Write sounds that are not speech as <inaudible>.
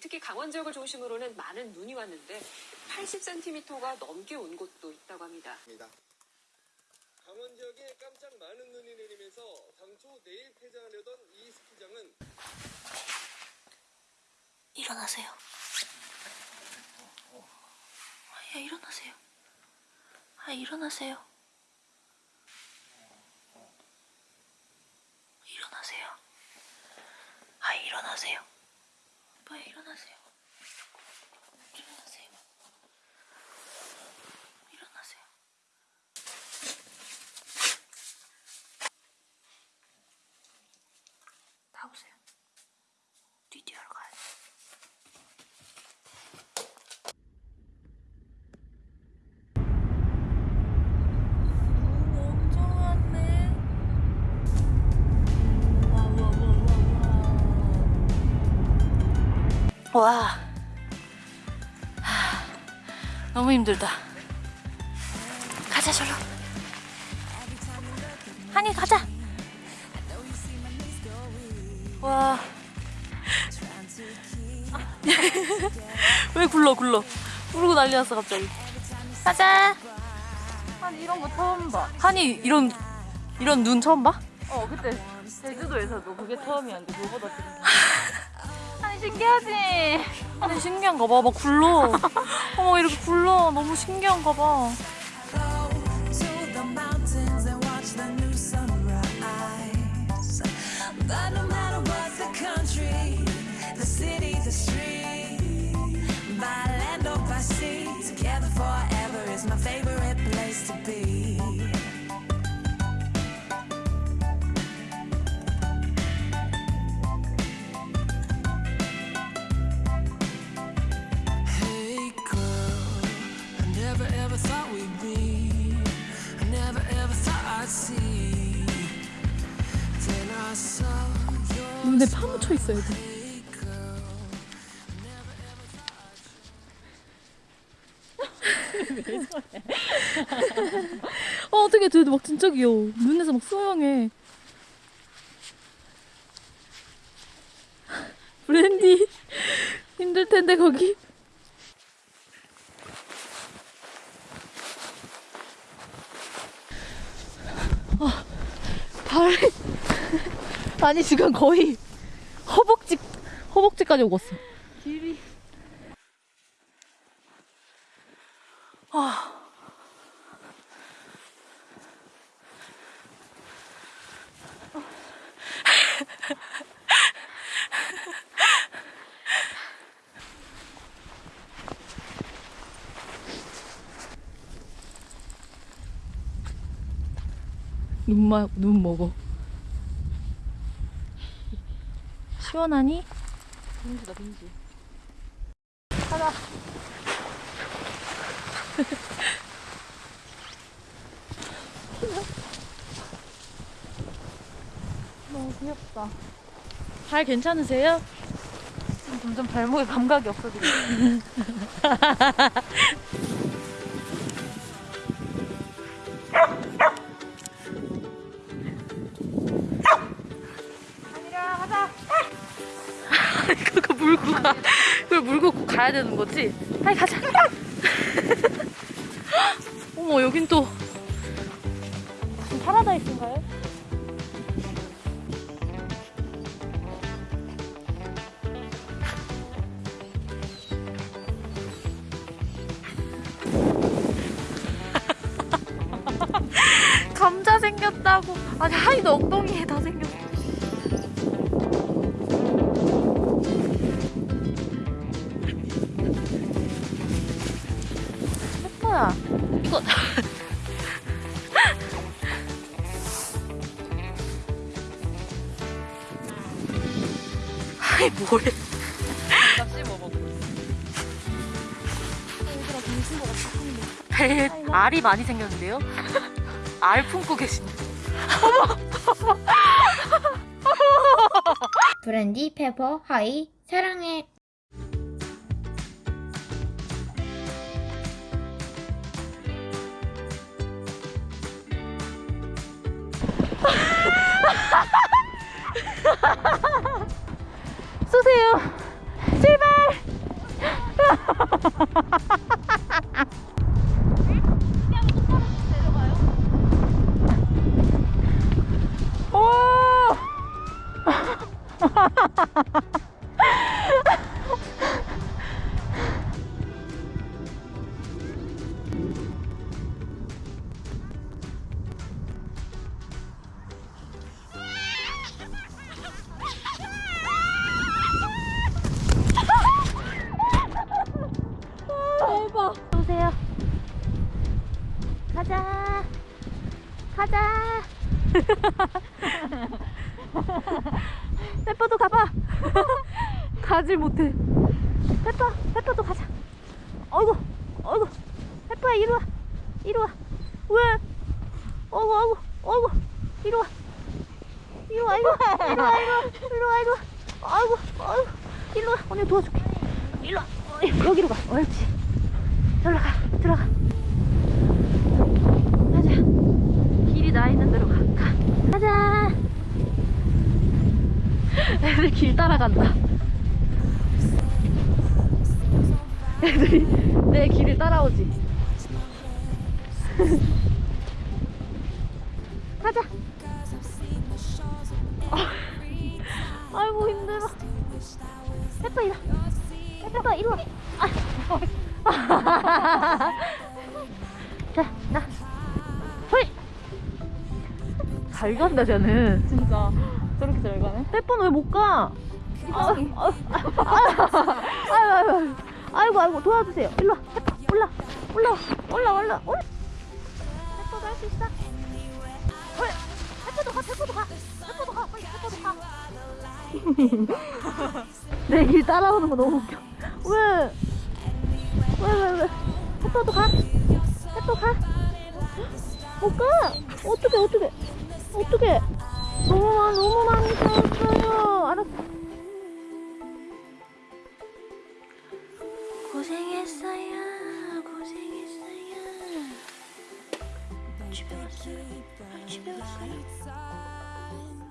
특히 강원 지역을 중심으로는 많은 눈이 왔는데 80cm가 넘게 온 곳도 있다고 합니다. 강원 지역에 깜짝 많은 눈이 내리면서 당초 내일 폐장하려던 이 스키장은 일어나세요. 아, 야, 일어나세요. 아, 일어나세요. 일어나세요. 아, 일어나세요. 빨리 일어나세요. 일어나세요. 일어나세요. 나오세요. 뒤뒤하러 가야 돼. 와. 하, 너무 힘들다. 가자, 절로. 한이 가자. 와. <laughs> 왜 굴러, 굴러. 부르고 난리 났어, 갑자기. 가자. 한 이런 거 처음 봐. 한이 이런, 이런 눈 처음 봐? 어 그때 제주도에서도 그게 처음이었는데 그거보다 <laughs> 신기하지? 아니 신기한가 봐. 막 굴러. <laughs> 어머 이렇게 굴러. 너무 신기한가 봐. 눈에 파묻혀 있어야 돼. 어 어떻게 쟤도 막 진짜 귀여워. 눈에서 막 수영해. 브랜디 힘들 텐데 거기. 아, 발 아니 지금 거의 허벅지까지 오갔어. 길이 눈마 눈 먹어. 시원하니? 빙수다 빙수. 가자. <laughs> 너무 귀엽다. 발 괜찮으세요? 점점 발목에 감각이 없어지고. <laughs> 물고 가야 되는 거지? 빨리 가자. <laughs> 어머, 여긴 또. 무슨 파라다이스인가요? <laughs> 감자 생겼다고. 아니, 하이도 엉덩이에 다 생겼 이거 <laughs> 아이 뭐래 배 알이 많이 생겼는데요? <laughs> 알 품고 계신데 브랜디, 페퍼, 하이, 사랑해. <laughs> 쏘세요 제발 <laughs> 오! <laughs> <laughs> 페퍼도 가봐. <laughs> 가질 못해. 페퍼, 페퍼도 가자. 어이구, 어이구. 페퍼야, 이리 와. 이리 와. 왜? 어이구, 어이구, 어이구. 이리 와. 이리 와, 이리 와. 이리 와, 이리 와. 이리 와, 이리 와. 아이고, 아이고. 이리 와. 언니 도와줄게. 이리 와. 어, 여기로 가. 옳지. 들어가, 들어가. 가자. 길이 나 있는 대로 가. 가. 가자. 애들 길 따라간다. 애들이 내 길을 따라오지. <laughs> 가자. 아, <laughs> 아이고 힘들어. 페퍼 와. 페퍼 와. 아. <laughs> 자, 나. 헐. 잘 간다 쟤는. 진짜 저렇게 잘 가네. 페퍼는 왜못 가? 아, 아, 아, 아유, 아이고, 아이고, 도와주세요. 일로 와, 페퍼, 올라, 올라, 올라, 올라, 올라. 페퍼도 할 수 있어. 헐, 페퍼도 가, 페퍼도 가, 페퍼도 가, 빨리 페퍼도 가. <laughs> 내 길 따라오는 거 너무 웃겨. 왜? 왜, 왜, 왜? 페퍼도 가, 페퍼 가. 못 가. 어떻게, 어떻게, 어떻게? 너무 많, 너무 많이 싸웠어요. 알았어. 고생했어요. 고생했어요. 집에 갔어요. 집에 갔어요. Maybe side